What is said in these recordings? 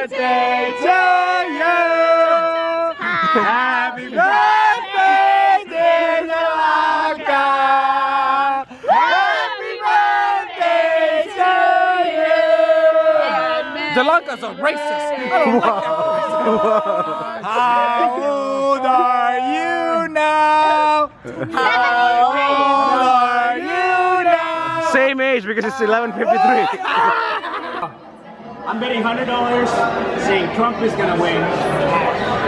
birthday to you. Happy birthday, dear Jalaka. Happy birthday to you. Delanca's a racist. I don't like that. How old are you now? How old are you now? Same age because it's 11:53. I'm betting hundred dollars saying Trump is gonna win.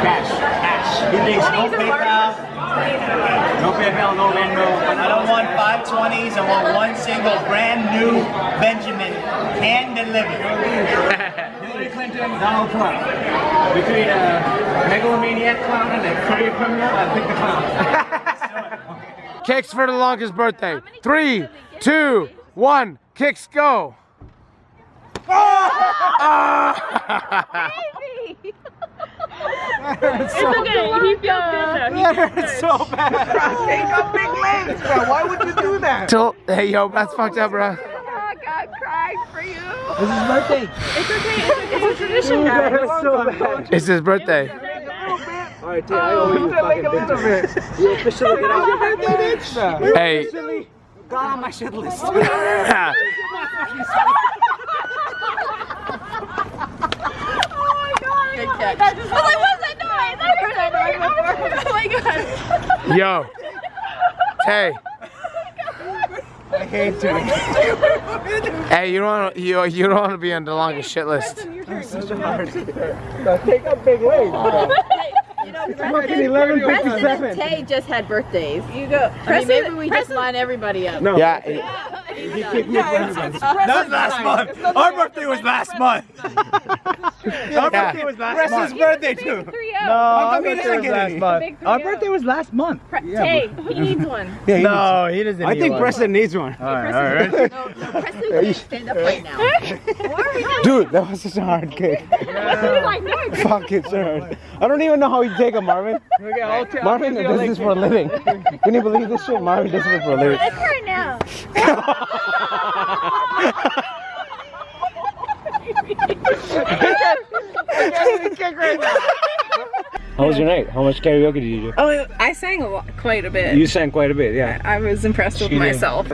Cash. Cash. He thinks no PayPal. No PayPal, no Venmo. I don't want five twenties. I want one single brand new Benjamin hand delivered. Hillary Clinton, Donald Trump. Between a megalomaniac clown and a career criminal, I pick the clown. Kicks for the longest birthday. Three, two, one. Kicks go. Oh! It's okay. He feels good though. It's so bad. Take a big legs, bro. Why would you do that? Till, hey yo, that's fucked up, bro. Oh, God, crying for you. This is birthday. It's okay. It's, it's a tradition, guys. It's so bad. It's his birthday. Alright, Tay, I owe oh, you fucking bitches. You officially get off your birthday, bitch. Hey. Got on my shit list. Good catch. I was like, what's that noise? I heard that noise. Oh my God. Yo. Hey. I hate doing it. Hey, you don't wanna, you you don't want to be on the longest shit list. No, take a big legs. You know, Fucking 11:57. President and Tay just had birthdays. You go. I mean, maybe we just line everybody up. No. Yeah. He kicked me for everybody. Last month. Our birthday was last month. Our birthday was last Preston's month. birthday too. Oh. No, out. Oh. our birthday was last month. Our birthday was last month. Tay, he needs one. Yeah, he No, he doesn't. needs- I think Preston needs one. Preston, no, no, Preston can't stand up right now. What are we doing? Dude, that was such a hard kick. He's like, no, it's Fuck, it's hard. I don't even know how you take it, Marvin. Marvin does this for a living. Can you believe this shit? Marvin does this for a living. It's right now. How was your night? How much karaoke did you do? Oh, I sang a lot, quite a bit. You sang quite a bit, yeah. I was impressed with myself.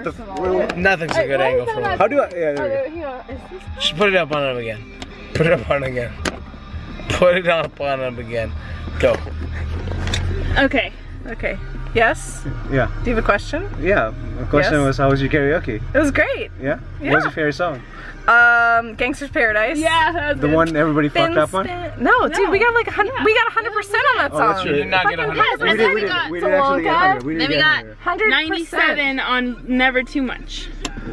Nothing's a good angle for him. How do I? Yeah, there we go. Oh, Just put it up on him again. Put it up on him again. Put it up on him again. Go. Okay, okay. Yes? Yeah, Do you have a question? yeah. The question Yes? was, how was your karaoke? It was great. Yeah? Yeah. What was your favorite song? Um, Gangster's Paradise. Yeah, that's The one everybody Spin, fucked up on? spin. No, dude, we got like a hundred. We got hundred percent on that Oh, song. that's true. You did not get a hundred. Yes, We and did, we we did, got we did actually get 100. We did Then we got 100. 97 on Never Too Much.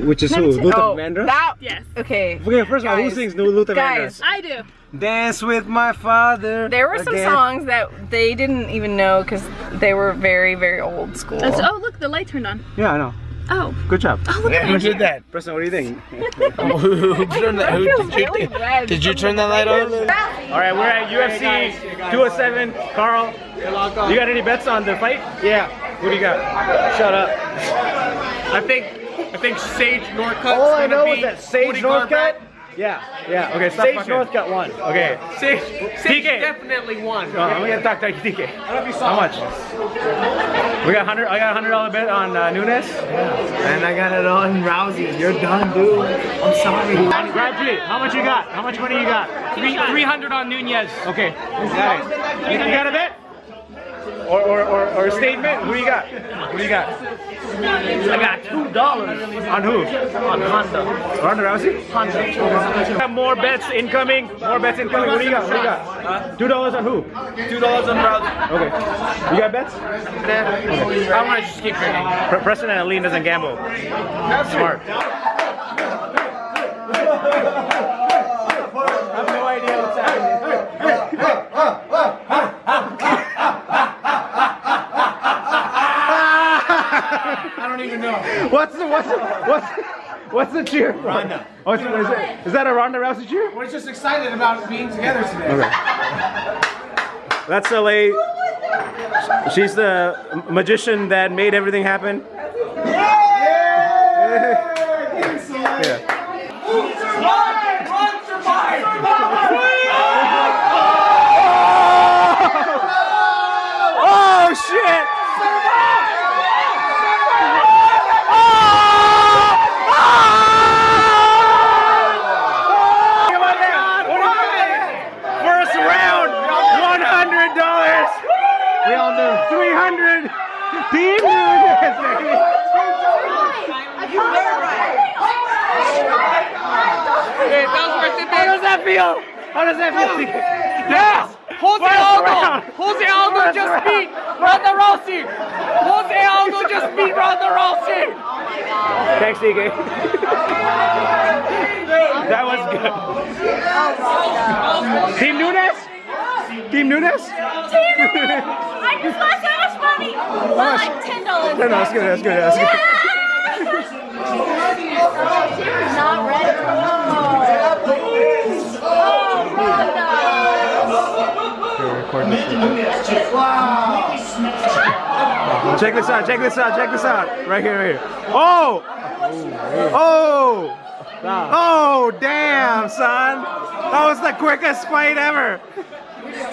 Which is who? Luther Oh, Vandross? that. Yes. Okay. Okay, first of all, who sings New Luther Guys. Vandross? I do. Dance with my father. There were some again. songs that they didn't even know because they were very, very old school. That's, oh, look, the light turned on. Yeah, I know. Oh. Good job. Oh, look Yeah, who did that? Preston, what do you think? who turned that? Who, did, you, red. did you turn that light on? All right, we're at UFC 207. Carl, you got any bets on the fight? Yeah. What do you got? Shut up. I think I think Sage Northcutt's All I know beat is that Sage Northcutt. Yeah, yeah. Okay, stop Sage fucking. Northcutt won. Okay, Sage, Sage DK. definitely won. Oh, I'm gonna talk to DK. How much? We got hundred. I got a hundred dollar bet on uh, Nunes. And I got it on Rousey. You're done, dude. I'm sorry. Grab G. How much you got? How much money you got? Three three hundred on Nunes. Okay, got. You, you got a bet? Or, or, or, or a statement? Who you got? Who you got? I got two dollars. On who? On Honda. Ronda Rousey? Honda. Have more bets incoming. More bets incoming. What do you got? What do you got? Two dollars on who? Two dollars on Rousey. Okay. You got bets? I want to just keep drinking. Pre- Preston and Aline doesn't gamble. Smart. I have no idea what's happening. What's what's the cheer? For? Ronda. What's, oh, is, that a Ronda Rousey cheer? We're just excited about being together today. Okay. That's LA. She's the magician that made everything happen. Oh shit! Team Nunes, baby! How does that feel? How does that feel? Yes! Jose Aldo! Jose Aldo just beat Ronda Rousey! Jose Aldo just beat Ronda Rousey! Thanks, DK. that was good. Oh Team Nunes? Team Nunes? Team Nunes! I just lost so much money. Well, like ten dollars. No, no, that's good, that's good, that's good. Not ready. Check this out, check this out, check this out. Right here, right here. Oh! Oh! Oh, damn, son. That was the quickest fight ever.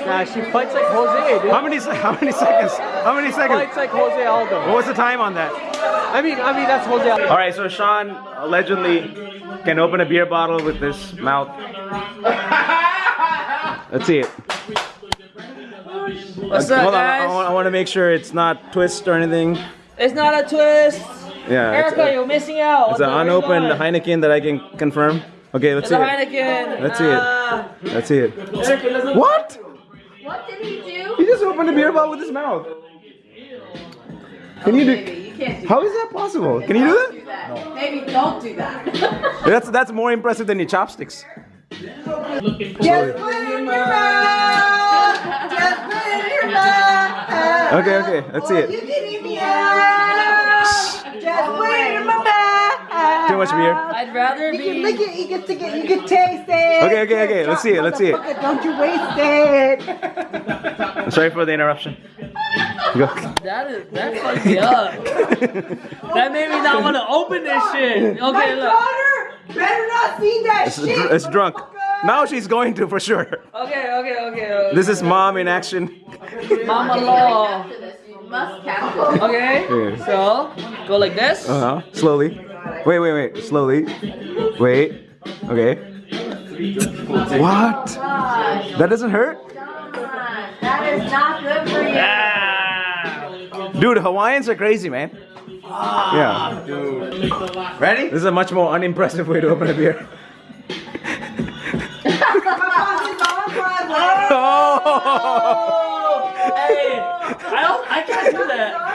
Nah, she fights like Jose, dude. How many se- how many seconds? How many seconds? Fights like Jose Aldo. What was the time on that? I mean, I mean that's Jose Aldo. All right, so Sean allegedly can open a beer bottle with his mouth. Let's see it. What's up, Hold on, guys? I, want, to make sure it's not twist or anything. It's not a twist. Yeah, it's, Erica, a, you're missing out. it's an Where you unopened going? Heineken that I can confirm. Okay, let's It's see a it. Heineken. Let's see it. Ah. Let's see it. Erica, let's- What? What did he do? He just opened a beer bottle with his mouth. Can you do? You can't do How is that possible? Can you do that? that. Maybe don't do that. That's that's more impressive than your chopsticks. Just put it in your mouth. Just put it in your mouth. Okay, okay, let's see it. Oh, you can eat me out. Just put it in my mouth. Too much beer. I'd rather You can be. lick it, you get to get, you can taste it. Okay, okay, okay, let's see it, let's see it. Don't you waste it. Sorry for the interruption. Go. That is that fucked me up. that made me not want to open this shit. My Okay, look. daughter better not see that It's, shit. it's drunk. Now she's going to for sure. Okay, okay, okay. okay. This is mom in action. Mama law. After this, you must capture. Okay. Yeah. So go like this. Uh huh. Slowly. Wait, wait, wait. Slowly. Wait. Okay. What? That doesn't hurt? gosh, that is not good for you. Dude, Hawaiians are crazy, man. Ah, yeah. Ready? This is a much more unimpressive way to open a beer. Oh! Hey, I don't. I can't do that.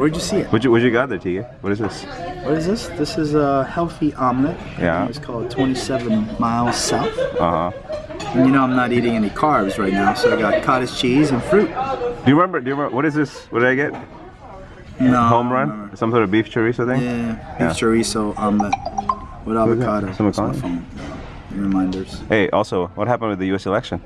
Where'd you see it? What you what you got there, Tia? What is this? What is this? This is a healthy omelet. Yeah. It's called 27 miles south. Uh huh. And you know I'm not eating any carbs right now, so I got cottage cheese and fruit. Do you remember? Do you remember? What is this? What did I get? No. Home run? Some sort of beef chorizo thing? Yeah, beef Yeah. chorizo omelet with avocado. Some avocado? Reminders. Hey, also, what happened with the U.S. election?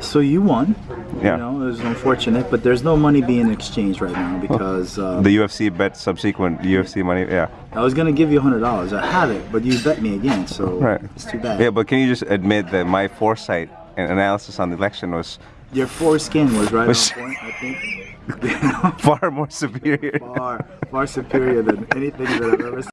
So you won. Yeah. You know, it was unfortunate, but there's no money being exchanged right now because uh, The UFC bet subsequent UFC money. Yeah. I was gonna give you hundred dollars. I have it, but you bet me again, so Right. it's too bad. Yeah, but can you just admit that my foresight and analysis on the election was Your foreskin was right Was- on point, I think. far more superior? far, far superior than anything that I've ever